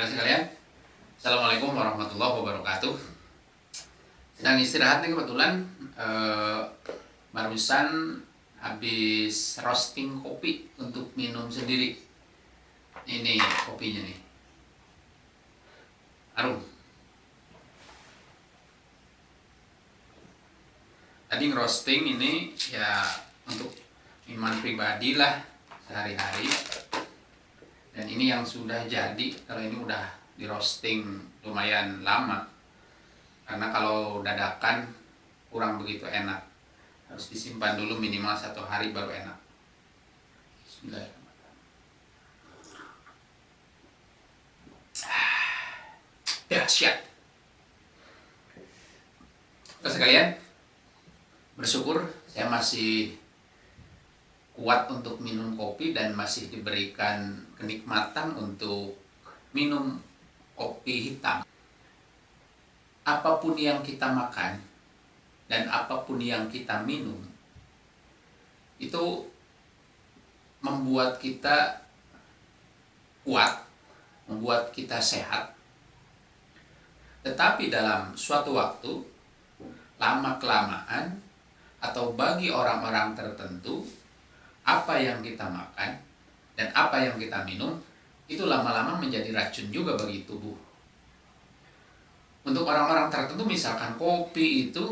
Saudara sekalian, Assalamualaikum warahmatullahi wabarakatuh. Sedang istirahat nih kebetulan eh, barusan habis roasting kopi untuk minum sendiri. Ini kopinya nih. Harum. Tadi ngerosting ini ya untuk minuman pribadi lah sehari-hari dan ini yang sudah jadi kalau ini udah di roasting lumayan lama. Karena kalau dadakan kurang begitu enak. Harus disimpan dulu minimal satu hari baru enak. Ya siap. Terus sekalian bersyukur saya masih kuat untuk minum kopi dan masih diberikan kenikmatan untuk minum kopi hitam. Apa pun yang kita makan dan apa pun yang kita minum itu membuat kita kuat, membuat kita sehat. Tetapi dalam suatu waktu lama kelamaan atau bagi orang-orang tertentu apa yang kita makan dan apa yang kita minum itu lama-lama menjadi racun juga bagi tubuh. Untuk orang-orang tertentu misalkan kopi itu,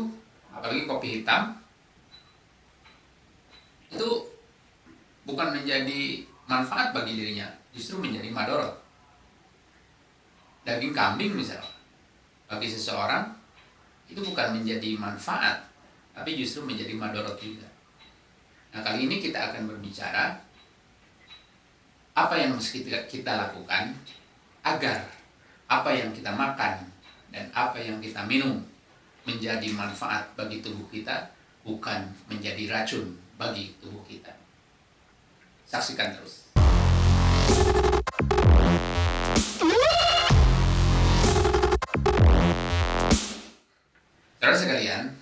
apalagi kopi hitam, itu bukan menjadi manfaat bagi dirinya, justru menjadi madorot. Daging kambing misalnya, bagi seseorang itu bukan menjadi manfaat, tapi justru menjadi madorot juga. Nah kali ini kita akan berbicara apa yang mesti kita lakukan agar apa yang kita makan dan apa yang kita minum menjadi manfaat bagi tubuh kita bukan menjadi racun bagi tubuh kita. Saksikan terus. Saudara sekalian,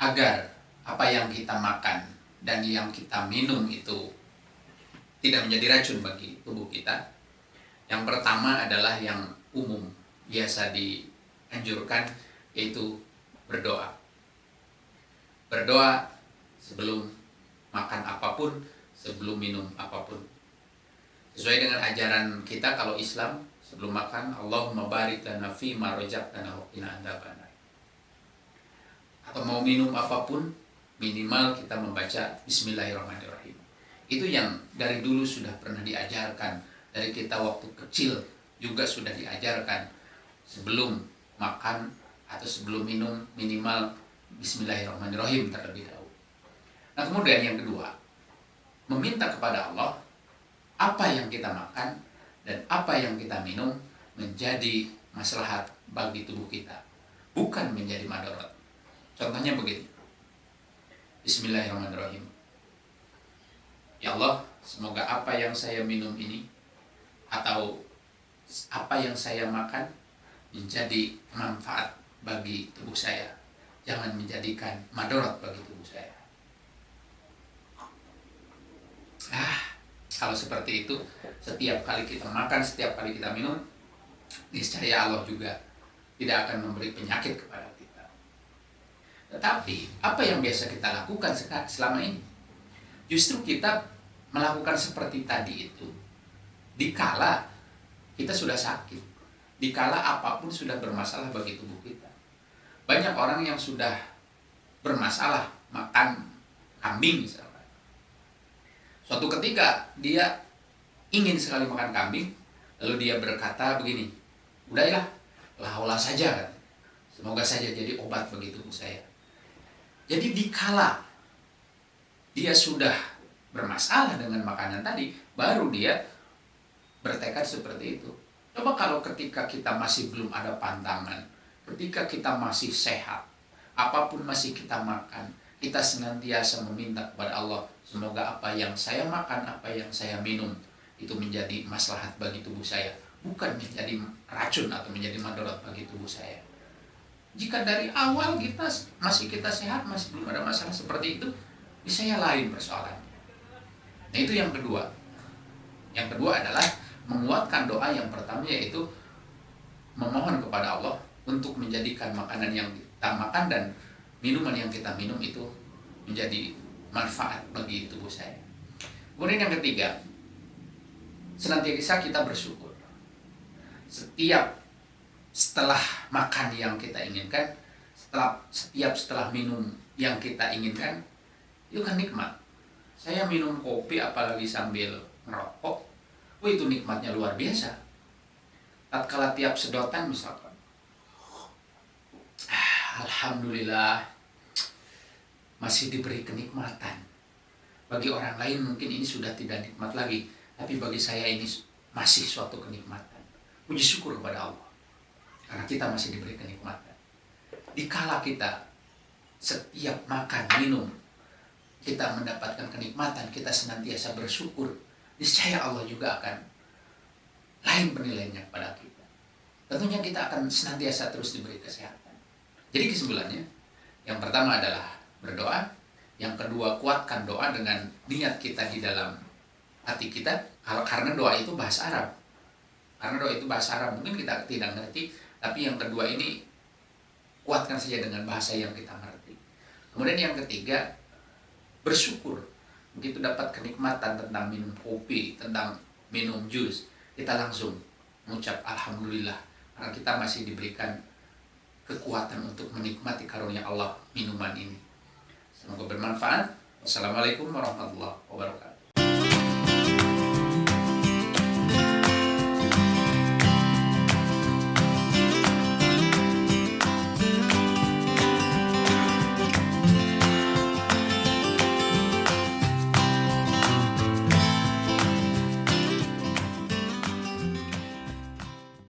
agar apa yang kita makan dan yang kita minum itu tidak menjadi racun bagi tubuh kita. Yang pertama adalah yang umum, biasa dianjurkan, yaitu berdoa. Berdoa sebelum makan apa pun, sebelum minum apa pun. Sesuai dengan ajaran kita kalau Islam, sebelum makan, Allahumma barik lana fi ma qina adzabannar. Atau mau minum apa pun, minimal kita membaca Bismillahirrahmanirrahim. Itu yang dari dulu sudah pernah diajarkan. Dari kita waktu kecil juga sudah diajarkan. Sebelum makan atau sebelum minum minimal Bismillahirrahmanirrahim terlebih dahulu. Nah kemudian yang kedua, meminta kepada Allah apa yang kita makan dan apa yang kita minum menjadi maslahat bagi tubuh kita. Bukan menjadi madarat. Contohnya begini. Bismillahirrahmanirrahim. Ya Allah, semoga apa yang saya minum ini atau apa yang saya makan menjadi manfaat bagi tubuh saya. Jangan menjadikan madorot bagi tubuh saya. Ah, kalau seperti itu, setiap kali kita makan, setiap kali kita minum, niscaya Allah juga tidak akan memberi penyakit kepada. Tetapi, apa yang biasa kita lakukan selama ini? Justru kita melakukan seperti tadi itu, dikala kita sudah sakit, dikala apa pun sudah bermasalah bagi tubuh kita. Banyak orang yang sudah bermasalah makan kambing misalnya. Suatu ketika dia ingin sekali makan kambing, lalu dia berkata begini, udahlah, laulah saja kan. Semoga saja jadi obat bagi tubuh saya. Jadi dikala dia sudah bermasalah dengan makanan tadi, baru dia bertekad seperti itu. Coba kalau ketika kita masih belum ada pantangan, ketika kita masih sehat, apa pun masih kita makan, kita senantiasa meminta kepada Allah, semoga apa yang saya makan, apa yang saya minum, itu menjadi maslahat bagi tubuh saya. Bukan menjadi racun atau menjadi madarat bagi tubuh saya. Jika dari awal kita masih kita sehat, masih belum ada masalah seperti itu, bisa ya lain persoalannya. Nah itu yang kedua. Yang kedua adalah menguatkan doa yang pertama yaitu memohon kepada Allah untuk menjadikan makanan yang kita makan dan minuman yang kita minum itu menjadi manfaat bagi tubuh saya. Kemudian yang ketiga, senantiasa kita bersyukur. Setiap setelah makan yang kita inginkan, setelah setiap setelah minum yang kita inginkan, itu kan nikmat. Saya minum kopi apalagi sambil merokok, oh itu nikmatnya luar biasa. Tatkala tiap sedotan misalkan, ah, Alhamdulillah masih diberi kenikmatan. Bagi orang lain mungkin ini sudah tidak nikmat lagi, tapi bagi saya ini masih suatu kenikmatan. Puji syukur kepada Allah. Karena kita masih diberi kenikmatan. Dikala kita setiap makan, minum, kita mendapatkan kenikmatan, kita senantiasa bersyukur, niscaya Allah juga akan lain penilaiannya kepada kita. Tentunya kita akan senantiasa terus diberi kesehatan. Jadi kesimpulannya, yang pertama adalah berdoa, yang kedua kuatkan doa dengan niat kita di dalam hati kita, karena doa itu bahasa Arab. Karena doa itu bahasa Arab, mungkin kita tidak ngerti, tapi yang kedua ini kuatkan saja dengan bahasa yang kita mengerti. Kemudian yang ketiga bersyukur. Begitu dapat kenikmatan tentang minum kopi, tentang minum jus, kita langsung mengucap alhamdulillah karena kita masih diberikan kekuatan untuk menikmati karunia Allah minuman ini. Semoga bermanfaat. Wassalamualaikum warahmatullahi wabarakatuh.